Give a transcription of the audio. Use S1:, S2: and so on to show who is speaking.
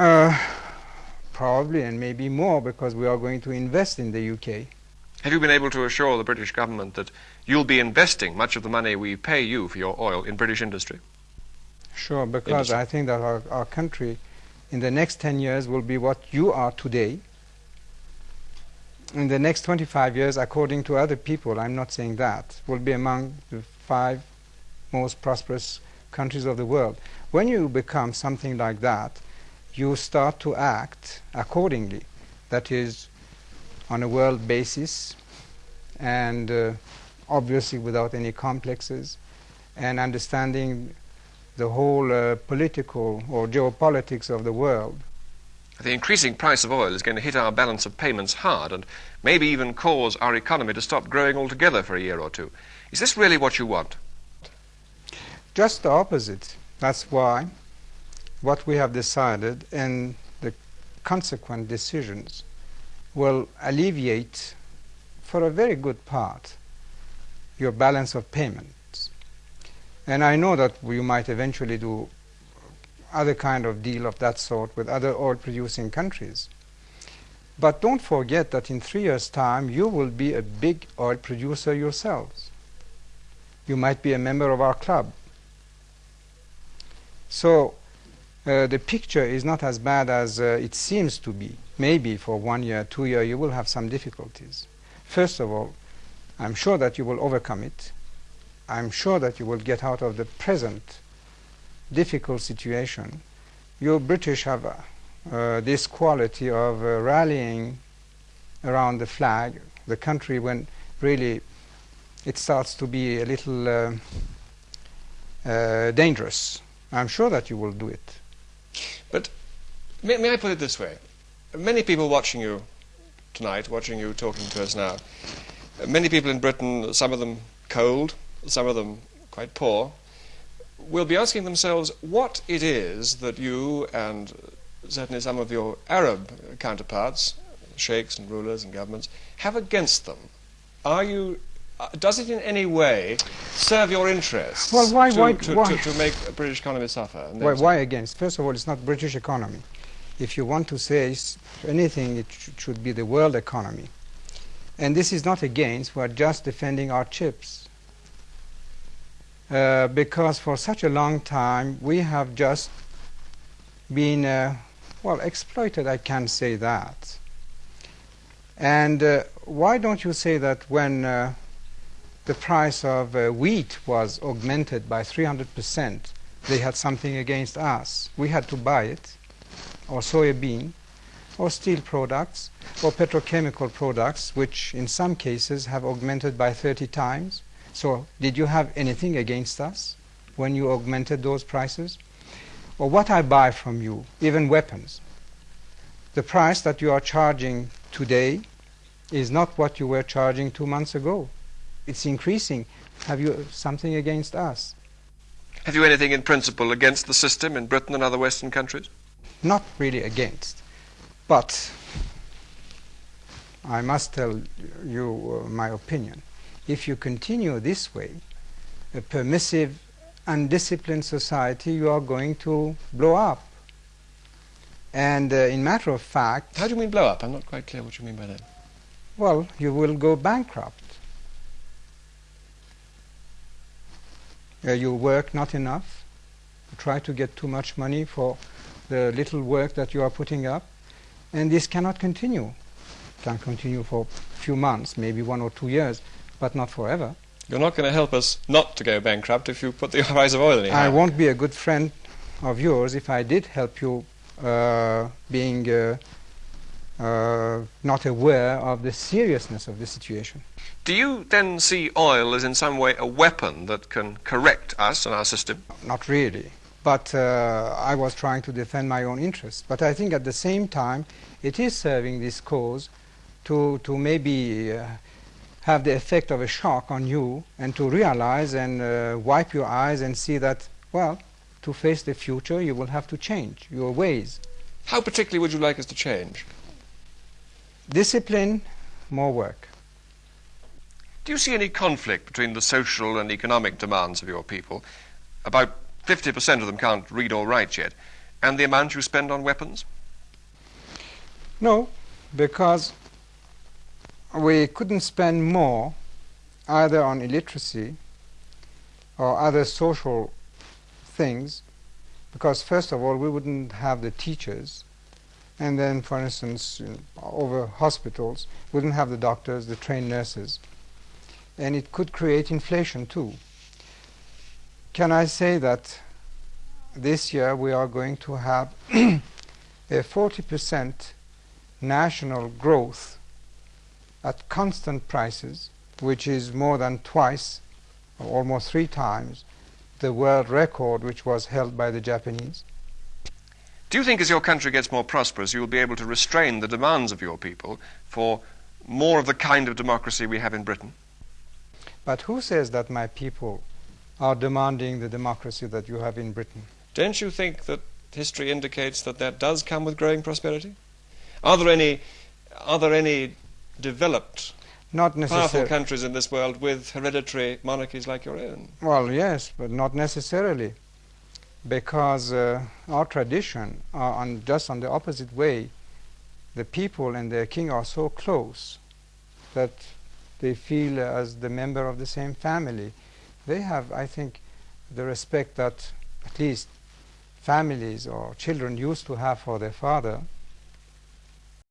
S1: Uh, probably, and maybe more, because we are going to invest in the UK.
S2: Have you been able to assure the British government that you'll be investing much of the money we pay you for your oil in British industry?
S1: Sure, because
S2: Industry.
S1: I think that our, our country in the next 10 years will be what you are today. In the next 25 years, according to other people, I'm not saying that, will be among the five most prosperous countries of the world. When you become something like that, you start to act accordingly. That is, on a world basis, and uh, obviously without any complexes, and understanding the whole uh, political or geopolitics of the world.
S2: The increasing price of oil is going to hit our balance of payments hard and maybe even cause our economy to stop growing altogether for a year or two. Is this really what you want?
S1: Just the opposite. That's why what we have decided and the consequent decisions will alleviate, for a very good part, your balance of payments. And I know that you might eventually do other kind of deal of that sort with other oil producing countries. But don't forget that in three years' time you will be a big oil producer yourselves. You might be a member of our club. So uh, the picture is not as bad as uh, it seems to be. Maybe for one year, two year, you will have some difficulties. First of all, I'm sure that you will overcome it. I'm sure that you will get out of the present difficult situation. You British have uh, this quality of uh, rallying around the flag, the country when really it starts to be a little uh, dangerous. I'm sure that you will do it.
S2: But may, may I put it this way? Many people watching you tonight, watching you talking to us now, many people in Britain, some of them cold, some of them quite poor, will be asking themselves what it is that you and certainly some of your Arab counterparts, sheikhs and rulers and governments, have against them. Are you uh, does it in any way serve your interests
S1: Well, why-
S2: to,
S1: why-
S2: to,
S1: why-
S2: To, to make a British economy suffer?
S1: Why, why against? First of all, it's not British economy. If you want to say anything, it sh- should be the world economy. And this is not against, we're just defending our chips. Uh, because for such a long time, we have just been, uh, well, exploited, I can say that. And uh, why don't you say that when uh, the price of uh, wheat was augmented by 300 percent, they had something against us. We had to buy it, or soybean, or steel products, or petrochemical products, which in some cases have augmented by 30 times. So, did you have anything against us when you augmented those prices? Or what I buy from you, even weapons. The price that you are charging today is not what you were charging two months ago. It's increasing. Have you something against us?
S2: Have you anything in principle against the system in Britain and other Western countries?
S1: not really against, but I must tell you uh, my opinion. If you continue this way, a permissive, undisciplined society, you are going to blow up. And uh, in matter of fact,
S2: How do you mean blow up? I'm not quite clear what you mean by that.
S1: well, you will go bankrupt. Uh, you work not enough, you try to get too much money for the little work that you are putting up, and this cannot continue. Can continue for a few months, maybe one or two years, but not forever.
S2: You're not going to help us not to go bankrupt if you put the price of oil in
S1: I won't be a good friend of yours if I did help you uh, being uh, uh, not aware of the seriousness of the situation.
S2: Do you then see oil as in some way a weapon that can correct us and our system?
S1: Not really. But uh, I was trying to defend my own interests. But I think at the same time, it is serving this cause to, to maybe uh, have the effect of a shock on you and to realize and uh, wipe your eyes and see that, well, to face the future, you will have to change your ways.
S2: How particularly would you like us to change?
S1: Discipline, more work.
S2: Do you see any conflict between the social and economic demands of your people? About 50% of them can't read or write yet. And the amount you spend on weapons?
S1: No, because we couldn't spend more either on illiteracy or other social things because first of all we wouldn't have the teachers and then for instance uh, over hospitals wouldn't have the doctors the trained nurses and it could create inflation too can i say that this year we are going to have a 40% national growth at constant prices which is more than twice almost three times the world record which was held by the Japanese.
S2: Do you think as your country gets more prosperous, you will be able to restrain the demands of your people for more of the kind of democracy we have in Britain?
S1: But who says that my people are demanding the democracy that you have in Britain?
S2: Don't you think that history indicates that that does come with growing prosperity? Are there any, are there any developed
S1: not
S2: powerful countries in this world with hereditary monarchies like your own.
S1: Well, yes, but not necessarily, because uh, our tradition are on just on the opposite way. The people and their king are so close that they feel uh, as the member of the same family. They have, I think, the respect that at least families or children used to have for their father